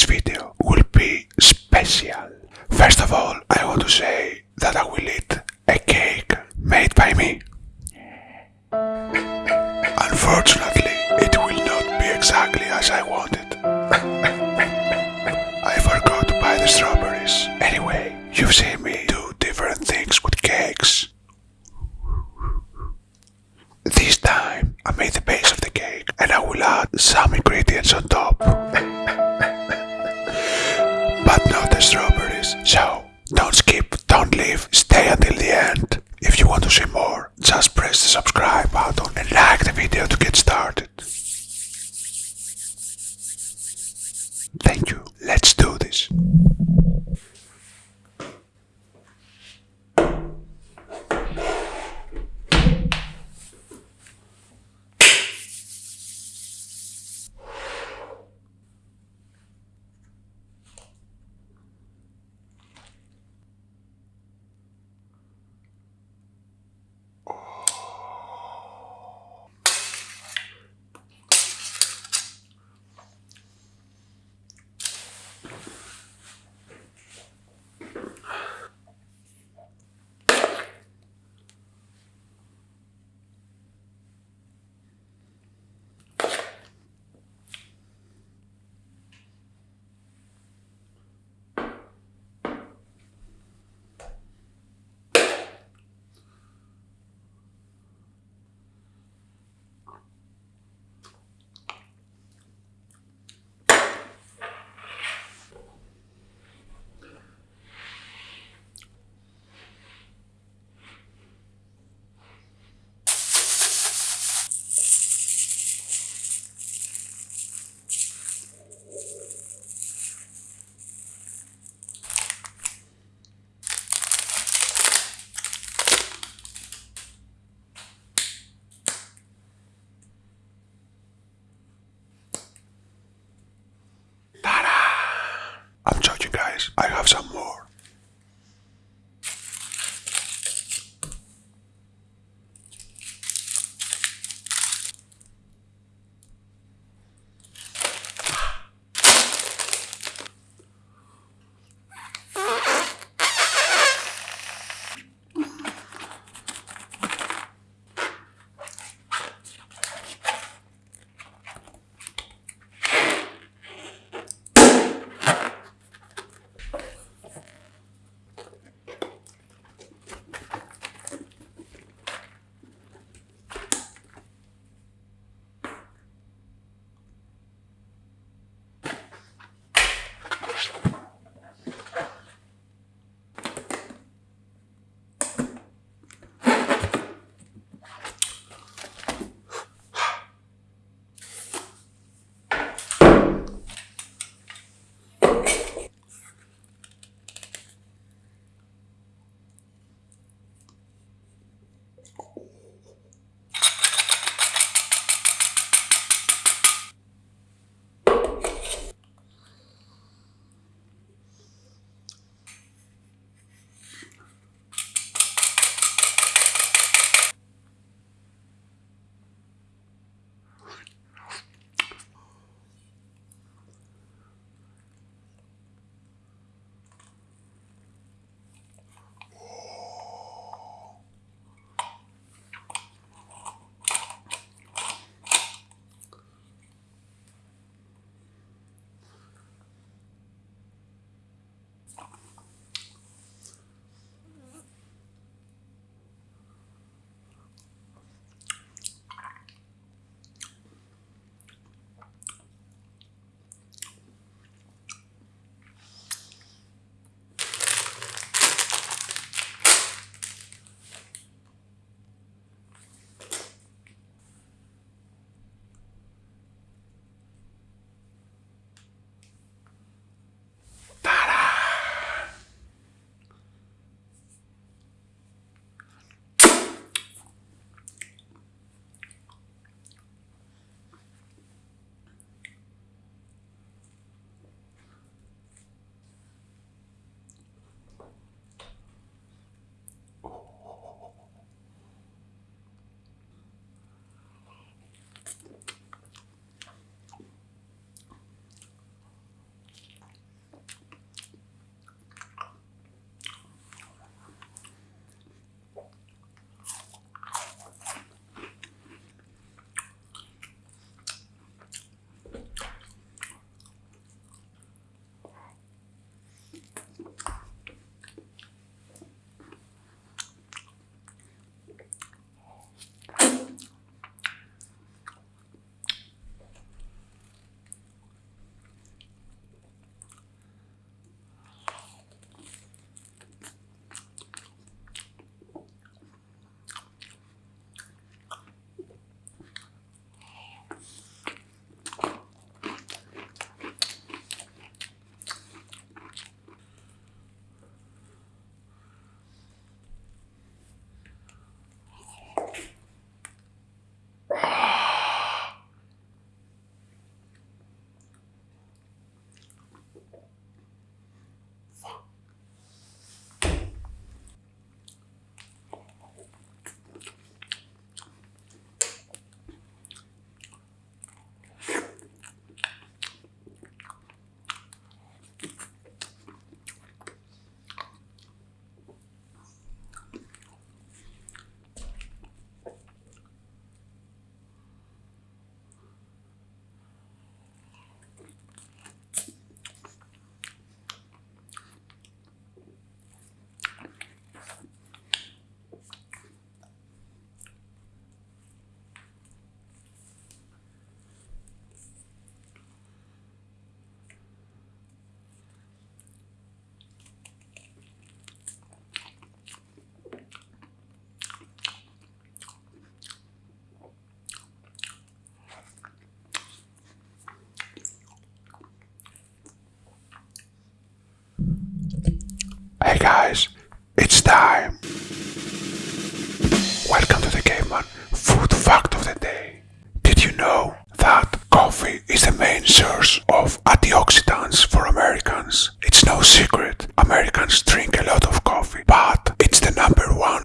This video will be special. First of all, I want to say that I will eat a cake made by me. Unfortunately, it will not be exactly as I wanted. I forgot to buy the strawberries. Anyway, you've seen me do different things with cakes. This time, I made the base of the cake and I will add some ingredients on top. So, don't skip, don't leave, stay until the end. If you want to see more, just press the subscribe button and like the video to get started. Thank you. Let's do this. I'm joking, guys. I have some more.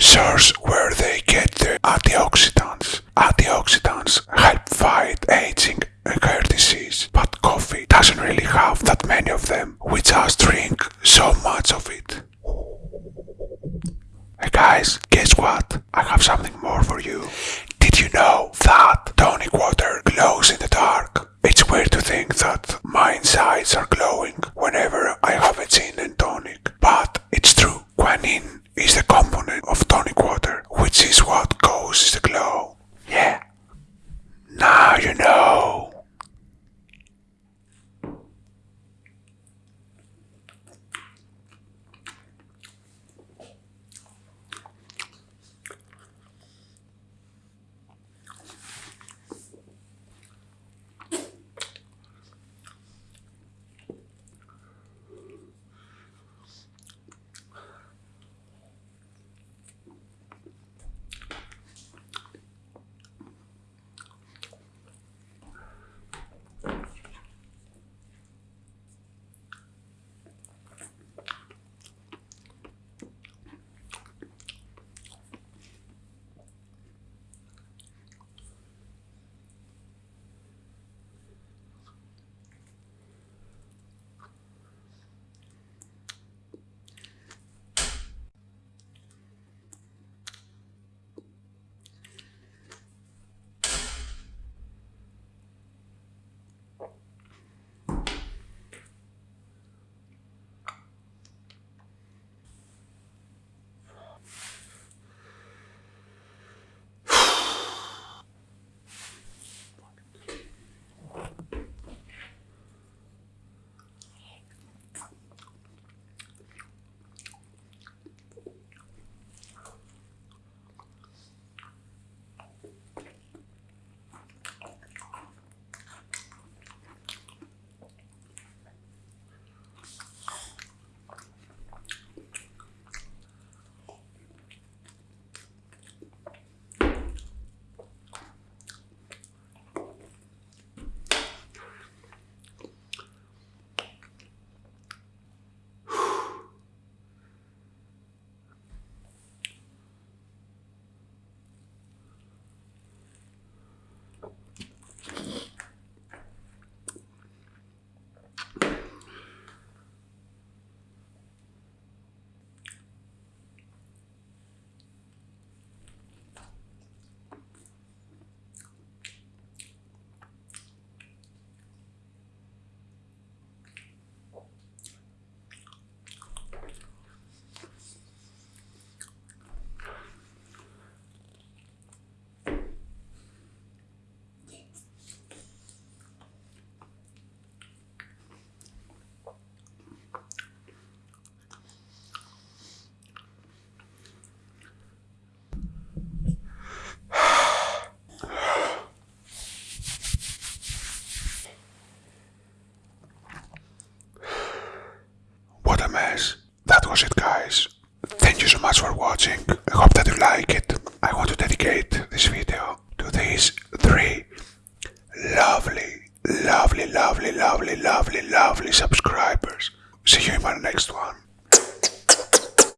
Source where they get the antioxidants. Antioxidants help fight aging and heart disease, but coffee doesn't really have that many of them. We just drink so much of it. Hey guys, guess what? I have something more for you. Did you know that tonic water glows in the dark? It's weird to think that my insides are glowing whenever I have a gin and tonic, but it's true. Quinine is the component of tonic water, which is what causes the glow. Yeah. Now you know. Was it guys. Thank you so much for watching. I hope that you like it. I want to dedicate this video to these three lovely, lovely, lovely, lovely, lovely, lovely subscribers. See you in my next one.